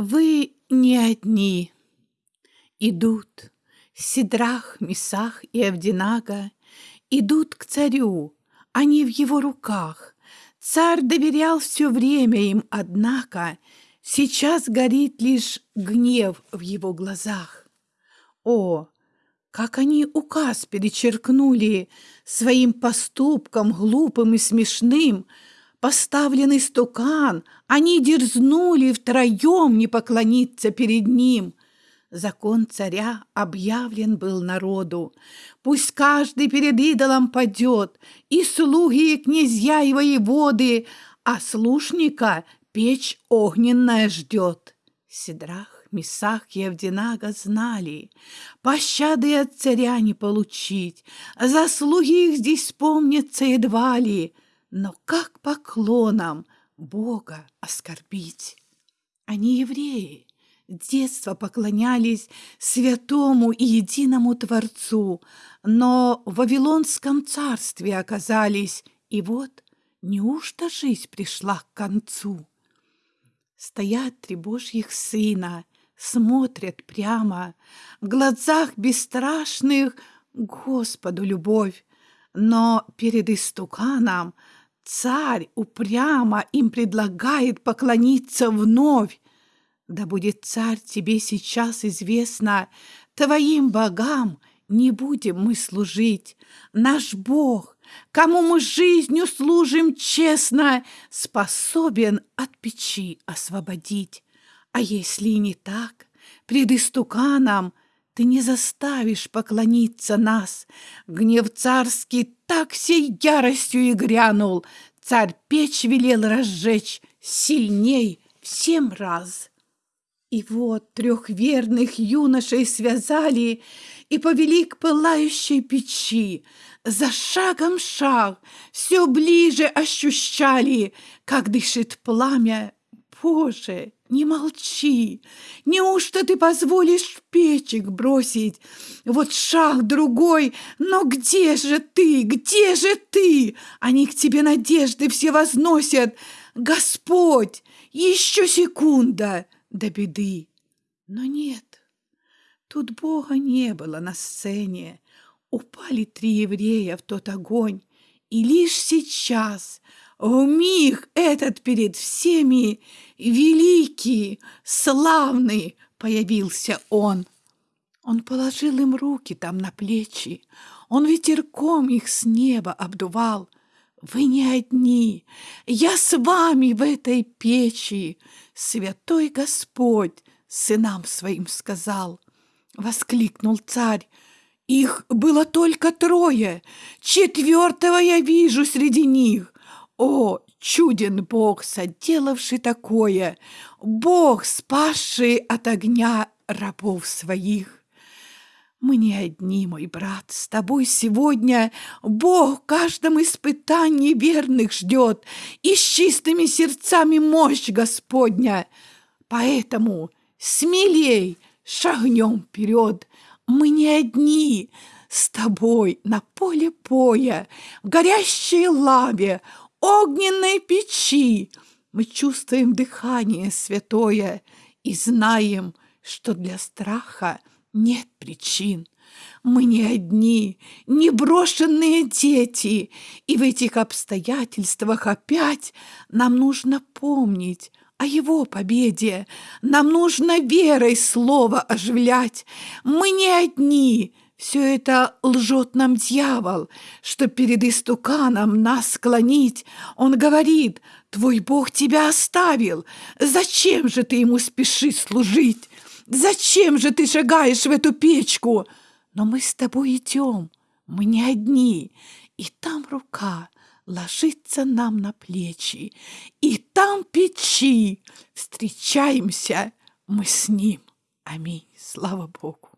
Вы не одни. Идут Сидрах, Месах и Авдинага, идут к царю, они в его руках. Царь доверял все время им, однако сейчас горит лишь гнев в его глазах. О, как они указ перечеркнули своим поступком глупым и смешным, поставленный стукан, они дерзнули втроем не поклониться перед ним. Закон царя объявлен был народу. Пусть каждый перед идолом падет, и слуги, и князья, и воеводы, а слушника печь огненная ждет. Сидрах, Месах и Авдинага знали, пощады от царя не получить, заслуги их здесь помнятся едва ли — но как поклоном Бога оскорбить? Они евреи, детства поклонялись святому и единому Творцу, но в Вавилонском царстве оказались, и вот неужто жизнь пришла к концу? Стоят три божьих сына, смотрят прямо, в глазах бесстрашных Господу любовь, но перед истуканом Царь упрямо им предлагает поклониться вновь. Да будет, царь, тебе сейчас известно, твоим богам не будем мы служить. Наш Бог, кому мы жизнью служим честно, способен от печи освободить. А если не так, пред истуканом ты не заставишь поклониться нас. Гнев царский так всей яростью и грянул. Царь печь велел разжечь сильней в семь раз. И вот трех верных юношей связали и повели к пылающей печи. За шагом шаг все ближе ощущали, как дышит пламя. Боже, не молчи! Неужто ты позволишь печек бросить? Вот шаг другой, но где же ты? Где же ты? Они к тебе надежды все возносят. Господь, еще секунда до беды. Но нет, тут Бога не было на сцене. Упали три еврея в тот огонь, и лишь сейчас — в миг этот перед всеми великий, славный появился он. Он положил им руки там на плечи, он ветерком их с неба обдувал. Вы не одни, я с вами в этой печи, святой Господь сынам своим сказал. Воскликнул царь, их было только трое, четвертого я вижу среди них. О, чуден Бог, соделавший такое, Бог, спасший от огня рабов своих. Мы не одни, мой брат, с тобой сегодня Бог в каждом испытании верных ждет, И с чистыми сердцами мощь Господня. Поэтому смелей шагнем вперед, мы не одни, с тобой на поле боя, в горящей лаве, огненной печи мы чувствуем дыхание святое и знаем, что для страха нет причин. Мы не одни, не брошенные дети, и в этих обстоятельствах опять нам нужно помнить о его победе. Нам нужно верой слово оживлять. Мы не одни, все это лжет нам дьявол, что перед истуканом нас склонить. Он говорит, твой Бог тебя оставил. Зачем же ты ему спешишь служить? Зачем же ты шагаешь в эту печку? Но мы с тобой идем, мы не одни. И там рука ложится нам на плечи, и там печи. Встречаемся мы с ним. Аминь. Слава Богу.